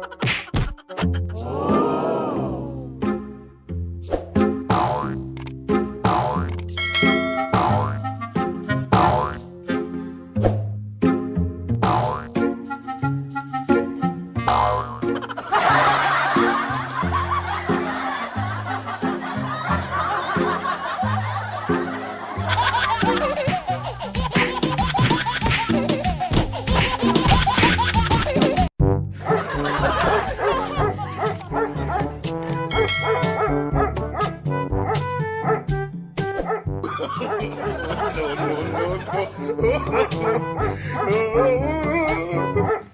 Oh. no, no, no, no.